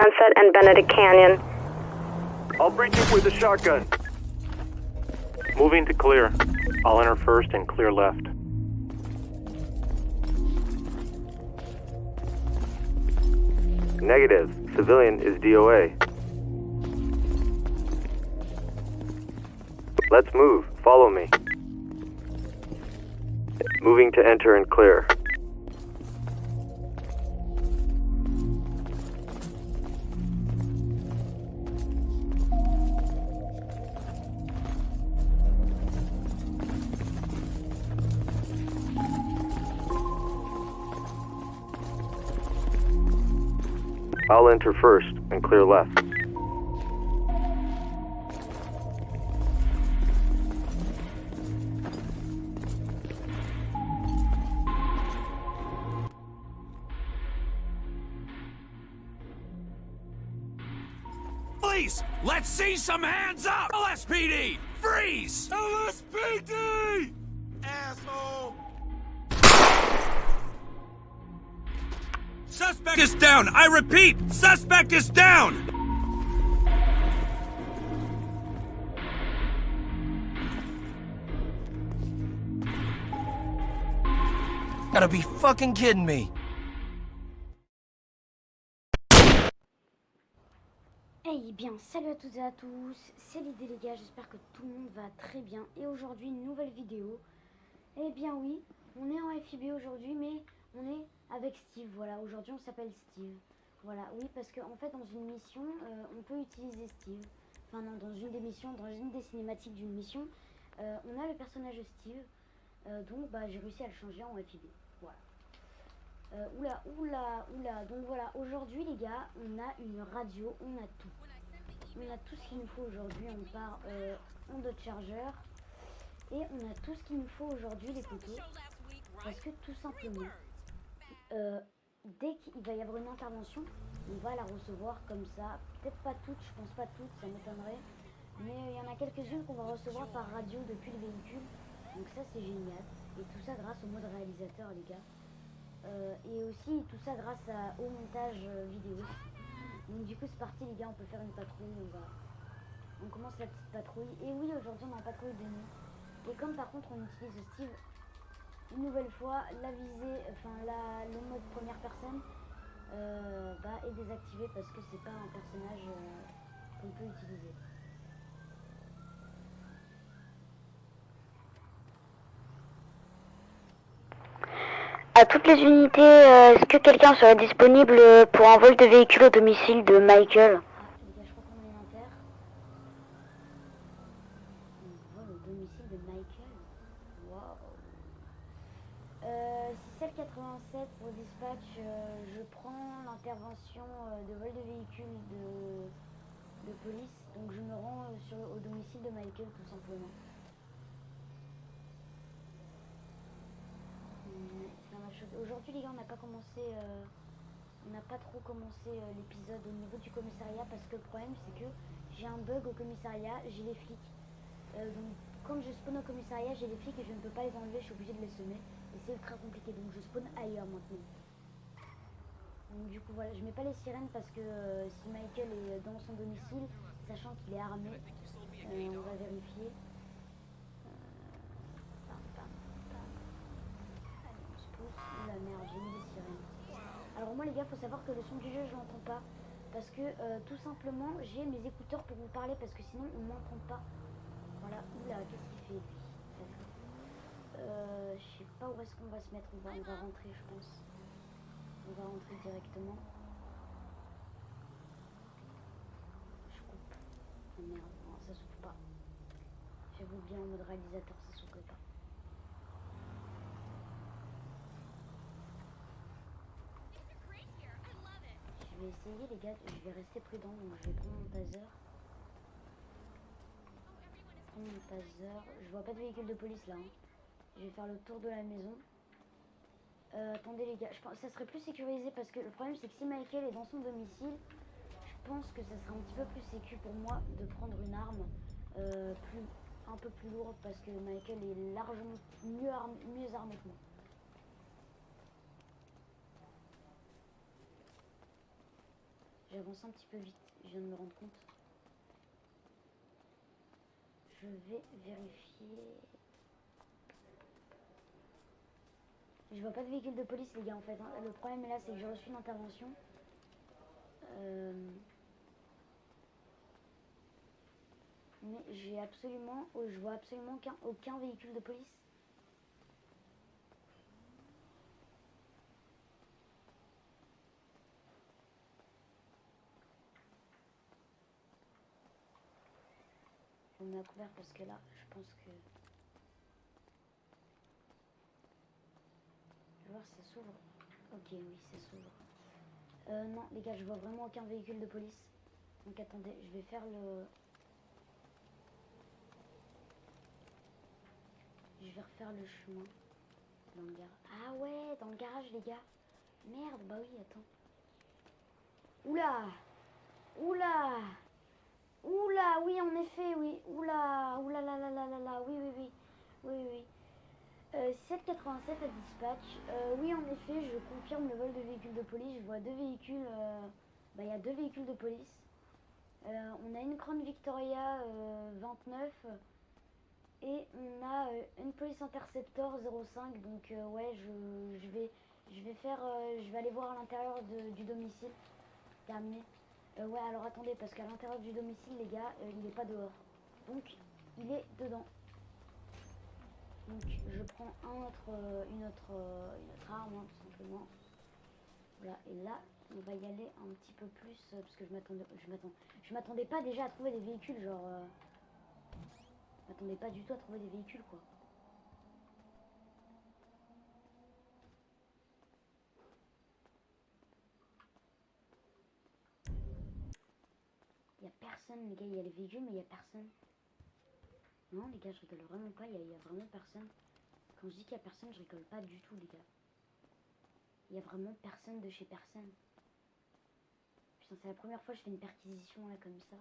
Sunset and Benedict Canyon. I'll breach it with a shotgun. Moving to clear. I'll enter first and clear left. Negative. Civilian is DOA. Let's move. Follow me. Moving to enter and clear. I'll enter first and clear left. Police, let's see some hands up! LSPD, freeze! LSPD! Asshole! Suspect is down! I repeat, suspect is down! Gotta be fucking kidding me. Eh bien, salut à toutes et à tous, c'est l'idée les gars, j'espère que tout le monde va très bien. Et aujourd'hui, une nouvelle vidéo. Eh bien oui, on est en FIB aujourd'hui, mais on est avec Steve, voilà. Aujourd'hui, on s'appelle Steve. Voilà, oui, parce qu'en en fait, dans une mission, euh, on peut utiliser Steve. Enfin non, dans une des missions, dans une des cinématiques d'une mission, euh, on a le personnage de Steve. Euh, donc, bah, j'ai réussi à le changer en FIB. Voilà. Oula, oula, oula. Donc voilà, aujourd'hui les gars, on a une radio, on a tout. On a tout ce qu'il nous faut aujourd'hui. On part en de chargeur. Et on a tout ce qu'il nous faut aujourd'hui les poteaux. Parce que tout simplement, euh, dès qu'il va y avoir une intervention, on va la recevoir comme ça. Peut-être pas toutes, je pense pas toutes, ça m'étonnerait. Mais il y en a quelques-unes qu'on va recevoir par radio depuis le véhicule. Donc ça c'est génial. Et tout ça grâce au mode réalisateur les gars. Euh, et aussi tout ça grâce au montage euh, vidéo. Donc du coup c'est parti les gars, on peut faire une patrouille. On commence la petite patrouille. Et oui aujourd'hui on est en patrouille de nuit. Et comme par contre on utilise Steve une nouvelle fois, la visée, enfin la, le mode première personne euh, bah, est désactivé parce que c'est pas un personnage euh, qu'on peut utiliser. À toutes les unités, euh, est-ce que quelqu'un serait disponible pour un vol de véhicule au domicile de Michael? Ah, les gars, je crois qu'on est inter. On voit le domicile de Michael. Waouh. Euh, 6787 pour dispatch, euh, je prends l'intervention euh, de vol de véhicule de, police. Donc je me rends euh, sur, au domicile de Michael tout simplement. Mm. Aujourd'hui les gars on n'a pas commencé euh, on n'a pas trop commencé euh, l'épisode au niveau du commissariat parce que le problème c'est que j'ai un bug au commissariat, j'ai les flics. Euh, donc comme je spawn au commissariat, j'ai les flics et je ne peux pas les enlever, je suis obligée de les semer. Et c'est ultra compliqué, donc je spawn ailleurs maintenant. Donc du coup voilà, je mets pas les sirènes parce que euh, si Michael est dans son domicile, sachant qu'il est armé, euh, on va vérifier. Euh, merde, j'ai mis sirènes. Alors moi les gars, faut savoir que le son du jeu, je l'entends pas. Parce que tout simplement, j'ai mes écouteurs pour vous parler parce que sinon on m'entend pas. Voilà, oula, qu'est-ce qu'il fait lui D'accord. Euh, je sais pas où est-ce qu'on va se mettre, on va, on va rentrer je pense. On va rentrer directement. Je coupe. Oh merde, ça s'ouvre pas. J'avoue bien en mode réalisateur, ça s'ouvre pas. Je vais essayer les gars, je vais rester prudent, donc je vais prendre mon taser. Mon taser. Je vois pas de véhicule de police là. hein. Je vais faire le tour de la maison. Euh, attendez les gars, je pense ça serait plus sécurisé parce que le problème c'est que si Michael est dans son domicile, je pense que ça serait un petit peu plus sécu pour moi de prendre une arme euh, plus, un peu plus lourde parce que Michael est largement mieux, armé, mieux armé que moi. J'avance un petit peu vite, je viens de me rendre compte. Je vais vérifier. Je vois pas de véhicule de police les gars en fait. hein. Le problème là c'est que j'ai reçu une intervention. Euh, Mais j'ai absolument, oh, je vois absolument aucun, véhicule de police. Mets à couvert parce que là, je pense que... Si ça s'ouvre. Ok, oui, ça s'ouvre. Euh, non, les gars, je vois vraiment aucun véhicule de police. Donc attendez, je vais faire le... Je vais refaire le chemin. Dans le garage. Ah ouais, dans le garage, les gars. Merde, bah oui, attends. Oula Oula Oula, oui, en effet, oui. Oula, oula la la la la la, oui, oui, oui. Oui, oui. Euh, 787 à dispatch. Euh, oui, en effet, je confirme le vol de véhicules de police. Je vois deux véhicules. euh, Bah, il y a deux véhicules de police. Euh, on a une Crown Victoria euh, 29 et on a euh, une Police Interceptor 05. Donc, euh, ouais, je, vais, faire, euh, je vais aller voir à l'intérieur du domicile. Terminé. Euh, ouais, alors attendez, parce qu'à l'intérieur du domicile, les gars, euh, il n'est pas dehors. Donc, il est dedans. Donc, je prends un autre, euh, une, autre, euh, une autre arme, hein, tout simplement. Voilà, et là, on va y aller un petit peu plus, euh, parce que je m'attendais, je m'attendais pas déjà à trouver des véhicules, genre, je m'attendais pas du tout à trouver des véhicules, quoi. Il y a personne, les gars, il y a les véhicules, mais il y a personne. Non, les gars, je rigole vraiment pas, il y, a- vraiment personne. Quand je dis qu'il y a personne, je rigole pas du tout, les gars. Il y a vraiment personne de chez personne. Putain, c'est la première fois que je fais une perquisition là comme ça.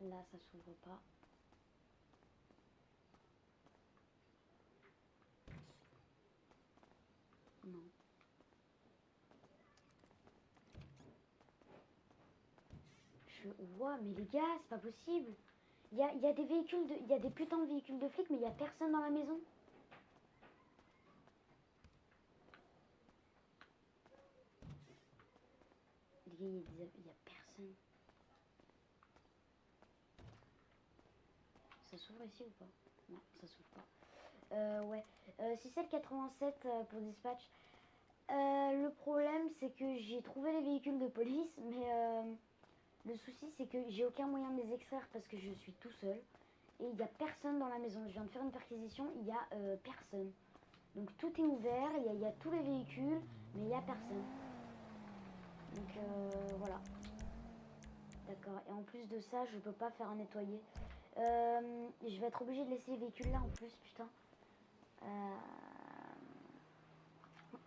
Là, ça s'ouvre pas. Non. Ouah, mais les gars, c'est pas possible. Il y a, y a des véhicules, de... il y a des putains de véhicules de flics, mais il y a personne dans la maison. Les gars, il y a, personne. Ça s'ouvre ici ou pas? Non, ça s'ouvre pas. Euh, ouais. Euh, 67 euh, pour dispatch. Euh, le problème, c'est que j'ai trouvé les véhicules de police, mais euh, le souci, c'est que j'ai aucun moyen de les extraire parce que je suis tout seul. Et il n'y a personne dans la maison. Je viens de faire une perquisition, il n'y a euh, personne. Donc tout est ouvert, il y, a- tous les véhicules, mais il n'y a personne. Donc euh, voilà. D'accord. Et en plus de ça, je peux pas faire un nettoyer. Euh, je vais être obligée de laisser les véhicules là en plus, putain.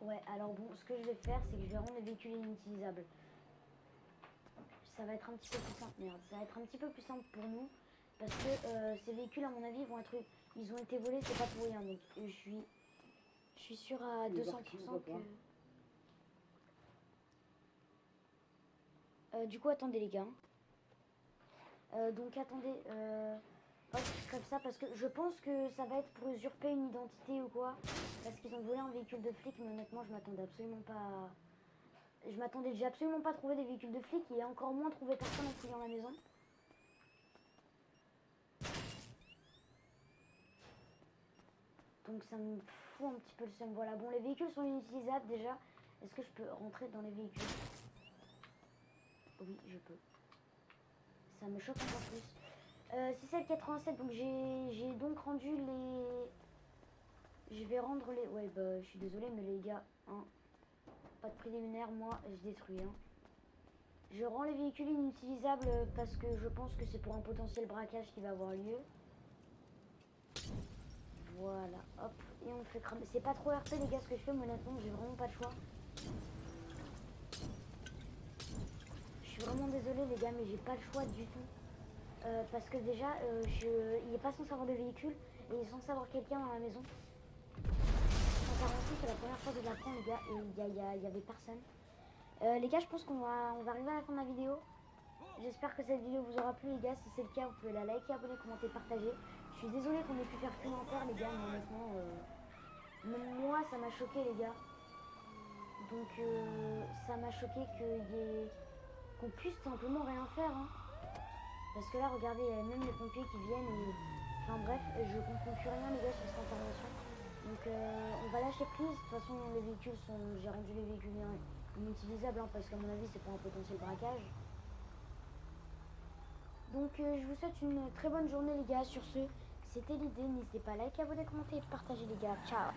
Ouais, alors bon, ce que je vais faire, c'est que je vais rendre les véhicules inutilisables. Ça va être un petit peu plus simple, merde. Ça va être un petit peu plus simple pour nous. Parce que euh, ces véhicules, à mon avis, vont être... Ils ont été volés, c'est pas pour rien. Donc je suis... Je suis sûre à 200% que... Euh, du coup, attendez les gars. Euh, donc attendez, euh, hop, comme ça, parce que je pense que ça va être pour usurper une identité ou quoi. Parce qu'ils ont volé un véhicule de flic, mais honnêtement, je m'attendais absolument pas à... Je m'attendais, j'ai absolument pas trouvé des véhicules de flics et encore moins trouvé personne en fouillant la maison. Donc ça me fout un petit peu le seum. Voilà, bon, les véhicules sont inutilisables déjà. Est-ce que je peux rentrer dans les véhicules? Oui, je peux. Ça me choque encore plus. Euh, 6787, donc j'ai j'ai donc rendu les... Je vais rendre les... Ouais, bah, je suis désolée, mais les gars, hein, pas de préliminaire, moi, je détruis. Hein. Je rends les véhicules inutilisables parce que je pense que c'est pour un potentiel braquage qui va avoir lieu. Voilà, hop, et on fait cramer. C'est pas trop RP les gars ce que je fais, mais honnêtement, j'ai vraiment pas le choix. Je suis vraiment désolée les gars, mais j'ai pas le choix du tout. Euh, parce que déjà, euh, il est pas censé avoir de véhicule et il est censé avoir quelqu'un dans la maison. C'est la première fois que je la prends, les gars, et il y, a- il y a- il y avait personne. Euh, les gars, je pense qu'on va, on va arriver à la fin de la vidéo. J'espère que cette vidéo vous aura plu, les gars. Si c'est le cas, vous pouvez la liker, abonner, commenter, partager. Je suis désolé qu'on ait pu faire commentaire, les gars, mais honnêtement, euh, même moi, ça m'a choqué, les gars. Donc, euh, ça m'a choqué y ait... qu'on puisse simplement rien faire. hein. Parce que là, regardez, il y a même les pompiers qui viennent. Enfin bref, je comprends plus rien, les gars, sur cette intervention. Donc, euh, on va lâcher prise. De toute façon, les véhicules sont... J'ai rendu les véhicules in- inutilisables, hein, parce qu'à mon avis, c'est pas un potentiel braquage. Donc euh, je vous souhaite une très bonne journée les gars. Sur ce, c'était l'idée. N'hésitez pas à liker, abonner, commenter et partager les gars. Ciao